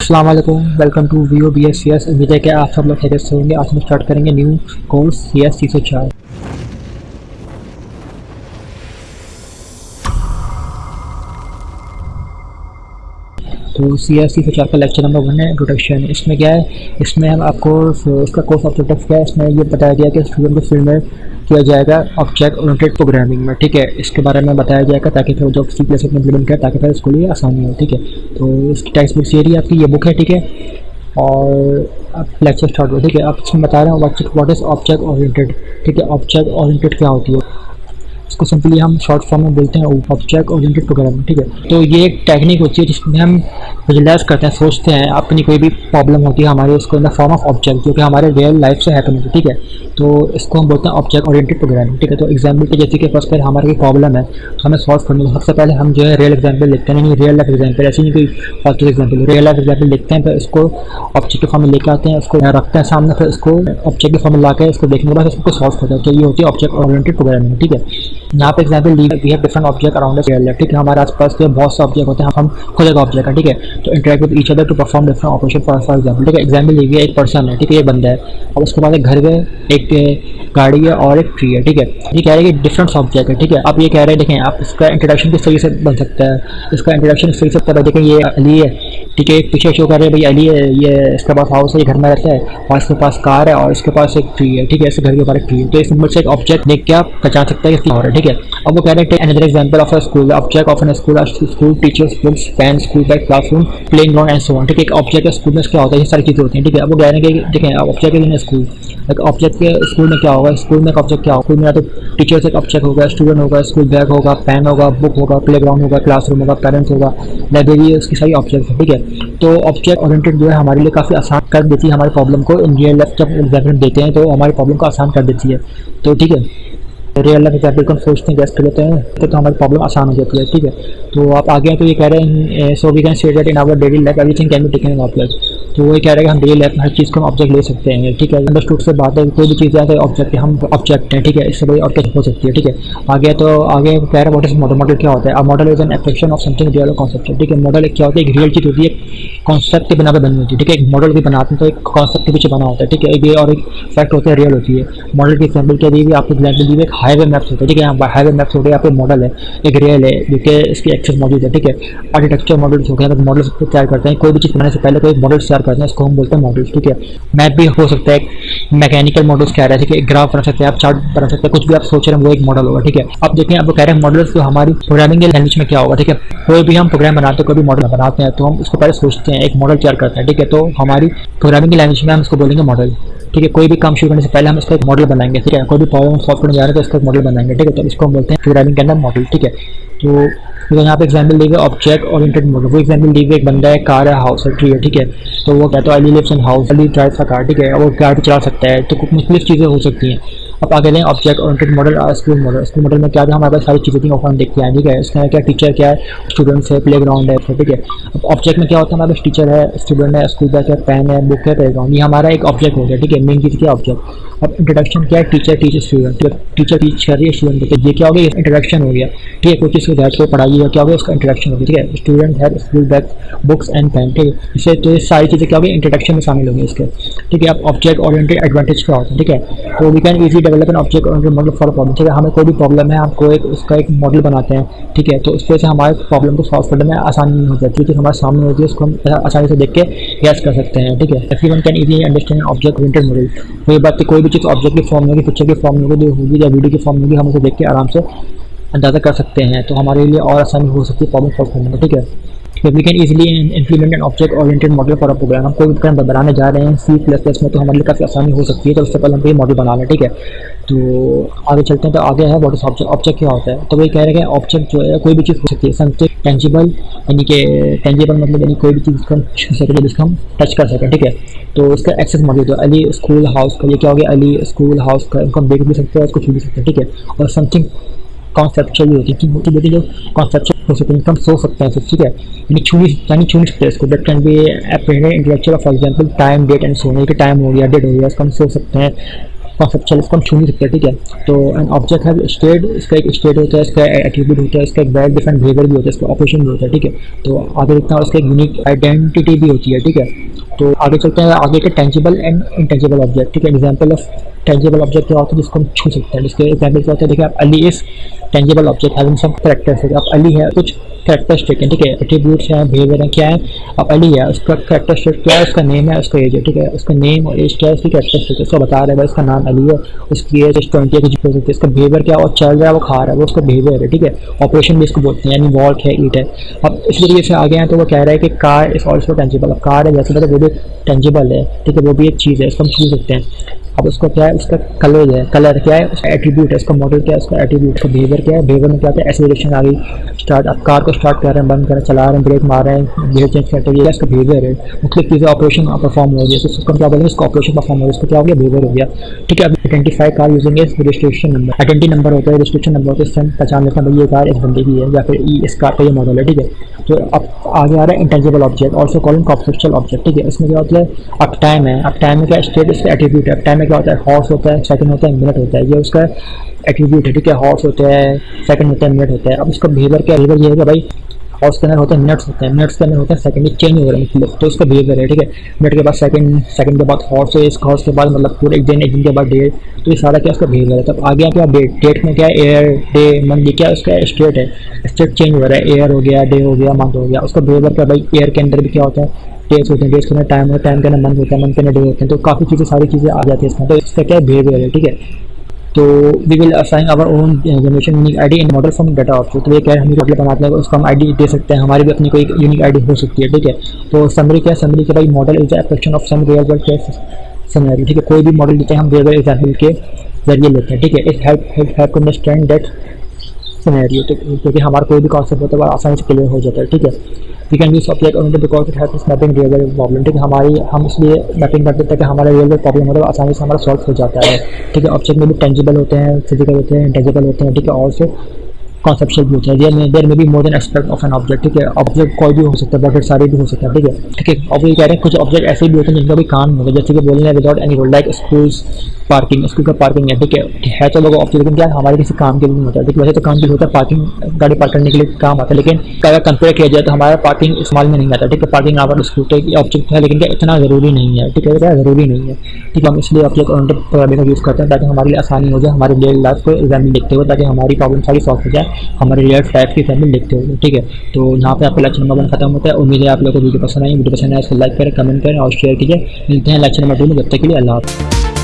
Aslam welcome to V O B S C S उम्मीद है कि आप सब लोग खैरियत से होंगे आज हम स्टार्ट करेंगे new course C S C सौ चार तो सी एस सी सौ चार का लेक्चर नंबर वन है इंट्रोडक्शन इसमें क्या है? इसमें हम आपको इसका कोर्स ऑब्जेक्टिव क्या है? इसमें ये बताया गया कि स्टूडेंट को फ़ील्ड में किया जाएगा ऑब्जेक्ट ओरिएंटेड प्रोग्रामिंग में, ठीक है? इसके बारे में बताया जाएगा ताकि फिर जो सी प्लस में इम्प्लीमेंट करें ताकि फिर उसके लिए आसानी हो, ठीक है? तो इसकी टेक्स्ट बुक ये रही आपकी, ये बुक है, ठीक है? और अब लेक्चर स्टार्ट हो, ठीक है? अब इसमें बता रहे हैं वॉट इज़ ऑब्जेक्ट ओरिएंटेड ठीक है? ऑब्जेक्ट ओरिएंटेड क्या होती है? इसको सिंपली हम शॉर्ट फॉर्म में बोलते हैं ऑब्जेक्ट ओरिएंटेड प्रोग्रामिंग ठीक है? तो ये एक टेक्निक होती है जिसमें हम विजुलाइज करते हैं, सोचते हैं, अपनी कोई भी प्रॉब्लम होती है हमारे, उसको in the form of object जो कि हमारे रियल लाइफ से हैपन होती है, ठीक है? तो इसको हम बोलते हैं ऑब्जेक्ट ओरिएंटेड प्रोग्रामिंग ठीक है? तो एग्ज़ाम्पल के जैसे कि फ़र्स्ट पहले हमारी कोई प्रॉब्लम है तो हमें सॉल्व करनी है। सबसे पहले हम जो है रियल एग्ज़ाम्पल लिखते हैं रियल लाइफ एग्ज़ाम्पल ऐसी नहीं कोई फालतू एग्ज़ाम्पल रियल लाइफ एग्ज़ाम्पल लिखते हैं, फिर इसको ऑब्जेक्ट के फॉर्म में लेके आते हैं उसको रखते हैं सामने, फिर इसको ऑब्जेक्ट के फॉर्म में ला इसको देखने के बाद इसको सॉल्व करते हैं। तो ये होती है ऑब्जेक्ट ओरिएंटेड प्रोग्रामिंग ठीक है? यहाँ पे example we have different object around ठीक है, हमारे आसपास के बहुत से ऑब्जेक्ट होते हैं, हम खुद एक ऑब्जेक्ट है, ठीक है? तो interact with each other to perform different operation for for example ठीक है एग्ज़ाम्पल लीजिए एक पर्सन है, ठीक है, ये बंदा है। और उसके बाद एक घर है, एक, गाड़ी है और एक ट्री है, ठीक है? ये कह रहे हैं कि डिफरेंट ऑब्जेक्ट है, ठीक है? आप ये कह रहे हैं, देखें, आप इसका इंट्रोडक्शन किस तरीके से बन सकता है? इसका इंट्रोडक्शन किस तरीके से पता देखें, ये अली है, ठीक है? पीछे शो कर रहे हैं भाई अली है, ये इसके पास हाउस है, ये घर में रहता है, और इसके पास कार है, और इसके पास एक ट्री है, ठीक है? इसके घर के ऊपर एक ट्री है। तो इस नंबर से एक ऑब्जेक्ट देख के आप पहचान सकते हैं कि और है? ठीक है? अब वो कह रहे हैं another example of a school object of an school school teachers books pen school bag classroom playing ground and so on ठीक है ऑब्जेक्ट है स्कूल में क्या होता है? ये सारी चीज़ें होती हैं, ठीक है? अब वो कह रहे हैं कि देखें ऑब्जेक्ट इन स्कूल एक ऑब्जेक्ट के स्कूल में क्या होगा? स्कूल में एक ऑब्जेक्ट क्या होगा? स्कूल में तो टीचर्स एक ऑब्जेक्ट होगा स्टूडेंट होगा स्कूल बैग होगा पेन होगा बुक होगा प्ले ग्राउंड होगा क्लासरूम होगा पेरेंट्स होगा लाइब्रेरी उसकी सारी ऑब्जेक्ट है, ठीक है? तो ऑब्जेक्ट ओरिएंटेड जो है, हमारे लिए काफ़ी आसान कर देती है हमारी प्रॉब्लम को इन रियल लाइफ जब एग्ज़ाम्पल देते हैं तो हमारी प्रॉब्लम को आसान कर देती है। तो ठीक है? रियल लाइफ एग्ज़ाम्पल को हम सोचते हैं कर लेते हैं तो हमारी प्रॉब्लम आसान हो जाती है, ठीक है? तो आप आगे तो ये कह रहे हैं so we can say that in our daily life every everything can be taken in तो वो कह रहे हैं हम डेली लाइफ में हर चीज़ को हम ऑब्जेक्ट ले सकते हैं, ठीक है? अंडरस्टूड से बात है, कोई भी चीज़ है तो ऑब्जेक्ट हम ऑब्जेक्ट हैं, ठीक है? इससे बड़ी ऑब्जेक्ट हो सकती है, ठीक है? आगे तो आगे कह रहे हैं वॉट इज़ मॉडल मॉडल क्या होता है? Model is an affection of something real concept ठीक है? मॉडल क्या होता है? एक रियल चीज़ होती है कॉन्सेप्ट के बना पर बनी होती है, ठीक है? एक मॉडल भी बनाते हैं तो एक कॉन्सेप्ट के पीछे बना होता है, ठीक है? ये और एक फैक्ट होता है रियल होती है। मॉडल की एग्ज़ाम्पल क्या दी आपको एग्ज़ाम्पल दी एक हाईवे मैप्स होता है, ठीक है? यहाँ हाईवे मैप्स हो, यहाँ पे मॉडल है, एक रियल है, जो कि इसकी एक्सेस मौजूद है, ठीक है? आर्किटेक्चर मॉडल्स हो अगर मॉडल्स को तैयार करते हैं, कोई भी चीज़ बनाने से पहले कोई मॉडल तैयार करते हैं, इसको हम बोलते हैं मॉडल्स ठीक है? मैप भी हो सकता है मैकेनिकल मॉडल्स कह रहे हैं, ठीक है? ग्राफ बना सकते हैं, आप चार्ट बना सकते हैं, कुछ भी आप सोच रहे हैं, वो एक मॉडल होगा, ठीक है? अब देखें आप कह रहे हैं मॉडल्स तो हमारी प्रोग्रामिंग लैंग्वेज में क्या होगा, ठीक है? कोई भी हम प्रोग्राम बनाते हैं, कोई भी मॉडल बनाते हैं तो हम उसको पहले सोचते हैं एक मॉडल तैयार करते हैं, ठीक है? तो हमारी प्रोग्रामिंग की लैंग्वेज में हम उसको बोलेंगे मॉडल ठीक है? कोई भी काम शुरू करने से पहले हम इसका एक मॉडल बनाएँगे, ठीक है? कोई भी प्रॉब्लम सॉल्व करने जा रहे हैं तो इसका एक मॉडल बनाएँगे, ठीक है? तो इसको हम बोलते हैं प्रोग्रामिंग के अंदर मॉडल ठीक है? तो तो यहाँ पे एग्ज़ाम्पल दी ऑब्जेक्ट ओरिएंटेड मॉडल वो एग्ज़ाम्पल दी एक बंदा है कार है हाउस है ट्री है, ठीक है? तो वो कहता है Ali lives in house Ali drive का कार ठीक है? वो गाड़ी चला सकता है तो कुछ मुख्तलिफ़ चीज़ें हो सकती हैं। अब आगे लें object oriented model school model school model में क्या था हमारे पास सारी चीज़ें थी ऑफ़र देखते हैं, ठीक है? इसमें क्या टीचर क्या है? स्टूडेंट्स है प्ले ग्राउंड है ठीक है? अब ऑब्जेक्ट में क्या होता है, हमारे पास टीचर है स्टूडेंट है स्कूल बैग है पेन है बुक है प्ले ग्राउंड ये हमारा एक ऑब्जेक्ट हो गया, ठीक है? मेन चीज़ क्या ऑब्जेक्ट अब इंट्रोडक्शन क्या है? Teacher teacher student teacher teach कर रही है स्टूडेंट ये क्या हो गया? इंट्रोडक्शन हो गया। ठीक है? कोई चीज़ को बैठ को पढ़ाई है, क्या हो गया? उसका इंट्रोडक्शन हो गया, ठीक है? स्टूडेंट है school bag books and pen ठीक है? इससे तो सारी चीज़ें क्या होगी इंट्रोडक्शन में शामिल होंगी इसके। ठीक है? अब ऑब्जेक्ट ओरिएंटेड एडवांटेज क्या होता है, ठीक है? तो we can easy develop an object model for problem ठीक है? हमें कोई भी प्रॉब्लम है हमको एक, उसका एक मॉडल बनाते हैं, ठीक है? तो उस वजह से हमारे प्रॉब्लम को सॉल्व करने में आसानी हो जाती है क्योंकि हमारे सामने होती है, उसको हम आसानी से देख के गैस कर सकते हैं, ठीक है? Everyone can easy understand object oriented model वही बात कोई भी चीज़ ऑब्जेक्ट की फॉर्म में होगी पिक्चर की फॉर्म में होगी होगी या वीडियो की फॉर्म होगी, हम उसे देख के आराम से अंदाज़ा कर सकते हैं तो हमारे लिए और आसानी हो सकती है प्रॉब्लम सॉल्व करने में, ठीक है? तो we can easily implement an object oriented model for a program हम कोई प्रोग्राम बनाने जा रहे हैं सी प्लस प्लस में तो हमारे लिए काफ़ी आसानी हो सकती है तो उससे पहले हम ये मॉडल बना लें, ठीक है? तो आगे चलते हैं तो आगे है वॉट इज़ ऑब्जेक्ट ऑब्जेक्ट क्या होता है? तो वही कह रहे हैं ऑब्जेक्ट जो है, कोई भी चीज़ हो सकती है समथिंग टेंजिबल यानी कि टेंजिबल मतलब यानी कोई भी चीज़ हम छू सकें जिसको हम टच कर सकें, ठीक है? तो उसका एक्सेस मॉडल है, अली स्कूल हाउस का, ये क्या हो गया? अली स्कूल हाउस का, इनको हम देख भी सकते हैं, उसको छू भी सकते हैं, ठीक है? और समथिंग कॉन्सेप्चुअल होती है, कि मोटी जो कॉन्सेप्चुअल हो सकते हैं हम सोच सकते हैं, ठीक है? यानी छू यानी छू नहीं सकते इसको that can be intellectual for example time date and सोने के टाइम हो गया डेट हो गया, इसको हम सो सकते हैं। कॉन्सेप्चुअल इसको हम छू नहीं सकते ठीक है? तो एन ऑब्जेक्ट है स्टेट इसका एक स्टेट होता है, इसका एट्रीब्यूट होता है, इसका एक वेल डिफरेंट बिहेवियर भी होता है, इसका ऑपरेशन भी होता है, ठीक है? तो आगे देखते हैं एक यूनिक आइडेंटिटी भी होती है, ठीक है? तो आगे चलते हैं, आगे के टेंजिबल एंड इनटेंजिबल ऑब्जेक्ट ठीक है? एग्ज़ाम्पल ऑफ़ टेंजिबल ऑब्जेक्ट क्या होता है जिसको हम छू सकते हैं? जिसके एग्ज़ाम्पल क्या होता है? देखिए, आप अली इस tangible object having some characters है। आप अली है, कुछ करेक्टरिस्टिक है ठीक है? एट्रीब्यूट्स हैं बिहेवियर है, क्या है? अब अली है, उसका करेक्टरिस्टिक क्या है? उसका नेम है, उसका एज है, ठीक है? उसका नेम और एज क्या है? उसकी करेक्टरिस्टिक उसको बता रहा है उसका नाम अली है, उसकी एज ट्वेंटी है, कुछ हो सकती है। इसका बिहेवियर क्या और चल रहा है, वो खा रहा है, वो उसका बिहेवियर है, ठीक है? ऑपरेशन भी इसको बोलते हैं, यानी वॉल्ट है ईट है। अब इस तरीके से आगे हैं तो वो कह रहा है कि कार इज़ ऑल्सो टेंजिबल अब कार है, जैसे पता वो भी टेंजिबल है। ठीक है वो भी एक चीज़ है इसको हम छू सकते हैं। अब उसको क्या है? उसका कलर है कलर क्या है? उसका एट्रीब्यूट है, उसका मॉडल क्या है? उसका एट्रीब्यूट उसका बिहेवियर क्या है? बिहेवियर में क्या है? एसिलेशन आ गई स्टार्ट अब कार को स्टार्ट कर रहे हैं, बंद कर रहे हैं, चला रहे हैं ब्रेक मार रहे हैं बिहेवियर चेंज करते हैं इसका बिहेवियर है। मुख्य चीज़ें ऑपरेशन परफॉर्म हो गया तो उसका क्या बोलेंगे? इसका ऑपरेशन परफॉर्म हो गया उसका क्या हो गया? बिहेवियर हो गया। ठीक है, अब identify car using registration number identity number होता है रजिस्ट्रेशन नंबर होता है इससे पहचान लेते हैं ये कार इस बंदे की है या फिर इस कार का ये मॉडल है, ठीक है? तो अब आगे आ रहा है intangible object also call conceptual object ठीक है? इसमें क्या होता है? अब टाइम है। अब टाइम में क्या स्टेट इसका एट्रीब्यूट है। अब टाइम क्या होता है हॉर्स होता है सेकंड होता है मिनट होता है। ये उसका एट्रीब्यूट है, ठीक है? हॉर्स होता है सेकंड होता है मिनट होता है। अब उसका बिहेवियर क्या बिहेवियर ये है कि भाई हॉर्स के अंदर होते हैं मिनट्स होते हैं। मिनट्स के अंदर होते हैं सेकंड चेंज हो रहा है तो उसका बिहेवियर है, ठीक है? मिनट के बाद सेकंड सेकंड के बाद हॉर्स है इसका हॉर्स के बाद मतलब पूरे एक दिन एक दिन के बाद डेट तो ये सारा क्या उसका बिहेवियर है? तब आगे क्या डेट डेट में क्या एयर डे मंथ क्या उसका स्टेट है? स्टेट चेंज हो रहा है। एयर हो गया डे हो गया मंथ हो गया। उसका बिहेवियर क्या भाई? एयर के अंदर भी क्या होता है? डेट्स होते हैं डेट्स के टाइम होता है टाइम के अंदर मंथ होता है मंथ के डे होते हैं तो काफ़ी चीज़ें, सारी चीज़ें आ जाती है इसमें। तो इसका क्या बिहेवियर है, ठीक है? तो we will assign our own generation unique ID and model from data option तो ये क्या हम मॉडल बनाते हैं, उसको हम आईडी दे सकते हैं, हमारी भी अपनी कोई यूनिक आईडी हो सकती है, ठीक है? तो समरी क्या समरी के भाई model is application of some real world summary ठीक है? कोई भी मॉडल लेते हैं हम रियल वर्ल्ड एग्ज़ाम्पल के ज़रिए लेते हैं, ठीक है? It help help help to understand that scenario तो क्योंकि हमारा कोई भी कॉन्सेप्ट होता है बड़ा आसानी से क्लियर हो जाता है, ठीक है? We can use object on because it has mapping real world problem ठीक है? हमारी, हम इसलिए मैपिंग करते हैं कि हमारा रियल वर्ल्ड प्रॉब्लम होता है आसानी से हमारा सॉल्व हो जाता है, ठीक है? ऑब्जेक्ट में भी टेंजिबल होते हैं फ़िज़िकल होते हैं इंटेजिबल होते हैं, ठीक है? और कॉन्सेप्शल भी होता है में देर में भी more than aspect of an object ठीक है? ऑब्जेक्ट कोई भी हो सकता है बहुत सारे भी हो सकता है, ठीक है? ठीक है ये कह रहे हैं कुछ ऑब्जेक्ट ऐसे भी होते हैं जिनका भी काम होता है जैसे कि बोलने without any role like schools parking school का पार्किंग है, ठीक है? है तो लोग ऑब्जेक्ट लेकिन क्या हमारे किसी काम के लिए नहीं होता है? ठीक वैसे तो काम भी होता है पार्किंग गाड़ी पार्क करने के लिए काम आता है, लेकिन अगर कंपेयर किया जाए तो हमारा पार्किंग इस्तेमाल में नहीं आता, ठीक है? पार्किंग आवर की ऑब्जेक्ट है, लेकिन क्या इतना ज़रूरी नहीं है, ठीक है? क्या ज़रूरी नहीं है, ठीक है? हम इसलिए ऑब्जेक्ट का यूज़ करते हैं, ताकि हमारे लिए आसानी हो जाए, हमारे रियल लाइफ को एग्जामिन देखते हुए, ताकि हमारी प्रॉब्लम सारी सॉल्व हो जाए। हमारे रियल टाइप की फैमिली देखते हुए ठीक है? तो यहाँ पे आपका लेक्चर नंबर वन खत्म होता है। उम्मीद है आप लोगों को वीडियो पसंद आई। वीडियो पसंद आए इसको लाइक करें कमेंट करें और शेयर कीजिए। मिलते हैं लेक्चर नंबर टू में, जब तक के लिए अल्लाह